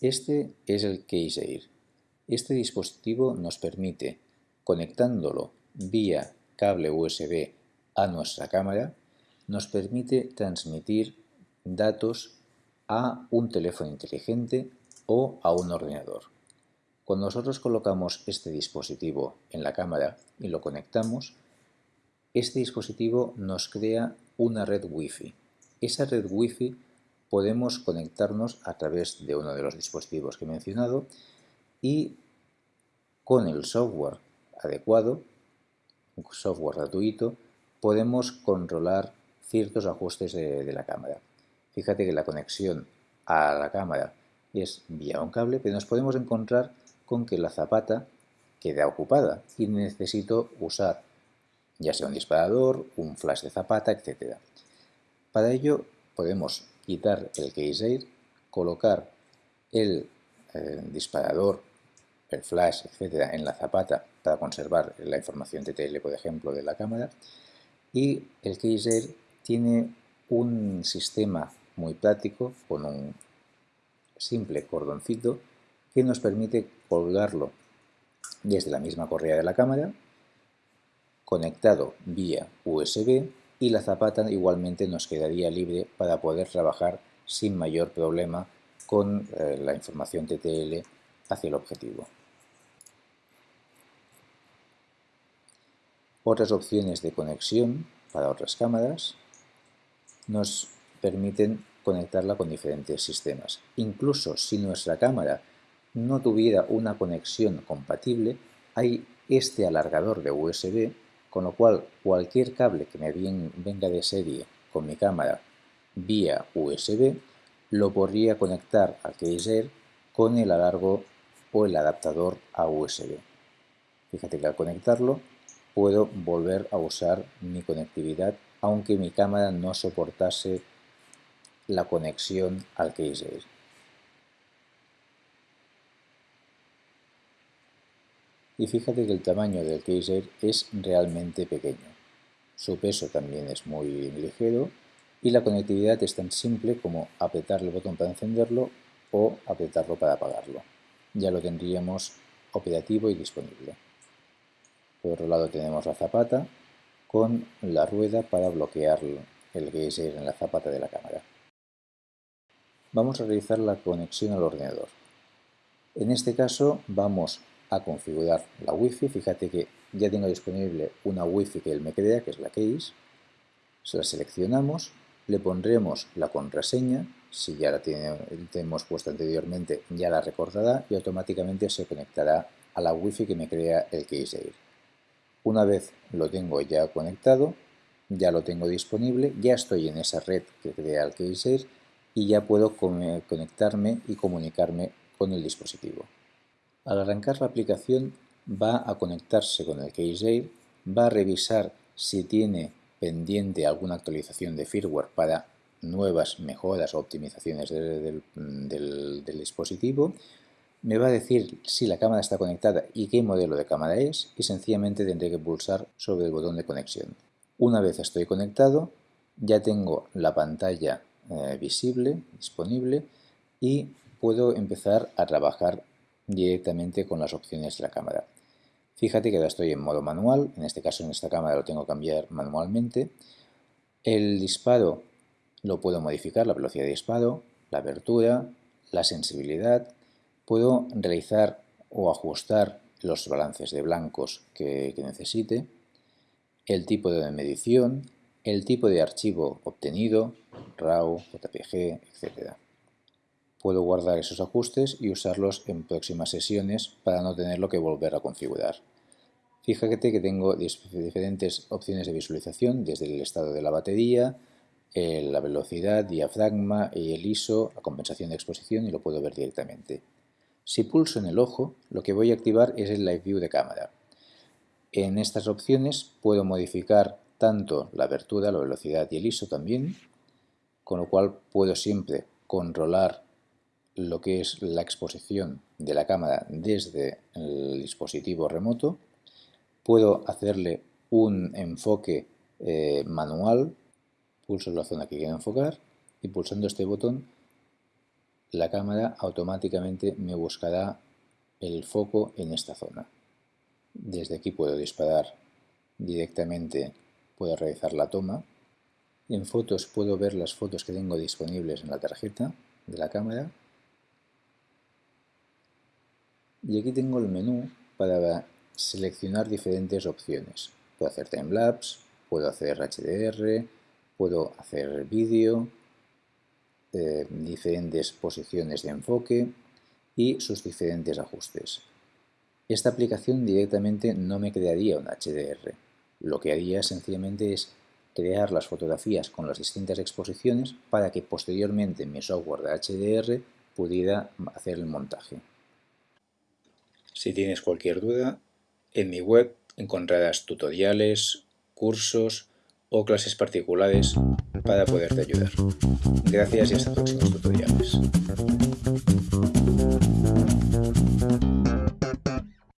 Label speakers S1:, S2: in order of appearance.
S1: Este es el Air. Este dispositivo nos permite, conectándolo vía cable USB a nuestra cámara, nos permite transmitir datos a un teléfono inteligente o a un ordenador. Cuando nosotros colocamos este dispositivo en la cámara y lo conectamos, este dispositivo nos crea una red Wi-Fi. Esa red Wi-Fi podemos conectarnos a través de uno de los dispositivos que he mencionado y con el software adecuado, un software gratuito, podemos controlar ciertos ajustes de, la cámara. Fíjate que la conexión a la cámara es vía un cable, pero nos podemos encontrar con que la zapata queda ocupada y necesito usar ya sea un disparador, un flash de zapata, etc. Para ello podemos quitar el air, colocar el eh, disparador, el flash, etc. en la zapata para conservar la información TTL, por ejemplo, de la cámara y el air tiene un sistema muy práctico con un simple cordoncito que nos permite colgarlo desde la misma correa de la cámara, conectado vía USB y la zapata igualmente nos quedaría libre para poder trabajar sin mayor problema con eh, la información TTL hacia el objetivo. Otras opciones de conexión para otras cámaras nos permiten conectarla con diferentes sistemas. Incluso si nuestra cámara no tuviera una conexión compatible, hay este alargador de USB, con lo cual cualquier cable que me venga de serie con mi cámara vía USB, lo podría conectar al Air con el alargo o el adaptador a USB. Fíjate que al conectarlo puedo volver a usar mi conectividad aunque mi cámara no soportase la conexión al Air. Y fíjate que el tamaño del Air es realmente pequeño. Su peso también es muy ligero y la conectividad es tan simple como apretar el botón para encenderlo o apretarlo para apagarlo. Ya lo tendríamos operativo y disponible. Por otro lado tenemos la zapata con la rueda para bloquear el geyser en la zapata de la cámara. Vamos a realizar la conexión al ordenador. En este caso vamos a configurar la Wi-Fi. Fíjate que ya tengo disponible una Wi-Fi que él me crea, que es la Case. Se la seleccionamos, le pondremos la contraseña, si ya la tenemos puesta anteriormente ya la recordará y automáticamente se conectará a la Wi-Fi que me crea el Case Air. Una vez lo tengo ya conectado, ya lo tengo disponible, ya estoy en esa red que crea el Case Air y ya puedo conectarme y comunicarme con el dispositivo. Al arrancar la aplicación va a conectarse con el Air, va a revisar si tiene pendiente alguna actualización de firmware para nuevas mejoras o optimizaciones del, dispositivo, me va a decir si la cámara está conectada y qué modelo de cámara es y sencillamente tendré que pulsar sobre el botón de conexión. Una vez estoy conectado, ya tengo la pantalla eh, visible, disponible y puedo empezar a trabajar directamente con las opciones de la cámara. Fíjate que ahora estoy en modo manual, en este caso en esta cámara lo tengo que cambiar manualmente. El disparo lo puedo modificar, la velocidad de disparo, la abertura, la sensibilidad. Puedo realizar o ajustar los balances de blancos que, necesite, el tipo de medición, el tipo de archivo obtenido, RAW, JPG, etc. Puedo guardar esos ajustes y usarlos en próximas sesiones para no tenerlo que volver a configurar. Fíjate que tengo diferentes opciones de visualización, desde el estado de la batería, la velocidad, diafragma y el ISO, la compensación de exposición y lo puedo ver directamente. Si pulso en el ojo, lo que voy a activar es el Live View de cámara. En estas opciones puedo modificar tanto la abertura, la velocidad y el ISO también, con lo cual puedo siempre controlar lo que es la exposición de la cámara desde el dispositivo remoto. Puedo hacerle un enfoque eh, manual, pulso la zona que quiero enfocar y pulsando este botón la cámara automáticamente me buscará el foco en esta zona. Desde aquí puedo disparar directamente, puedo realizar la toma. En fotos puedo ver las fotos que tengo disponibles en la tarjeta de la cámara. Y aquí tengo el menú para seleccionar diferentes opciones. Puedo hacer timelapse, puedo hacer HDR, puedo hacer vídeo, eh, diferentes posiciones de enfoque y sus diferentes ajustes. Esta aplicación directamente no me crearía un HDR. Lo que haría sencillamente es crear las fotografías con las distintas exposiciones para que posteriormente mi software de HDR pudiera hacer el montaje. Si tienes cualquier duda, en mi web encontrarás tutoriales, cursos o clases particulares para poderte ayudar. Gracias y hasta próximos tutoriales.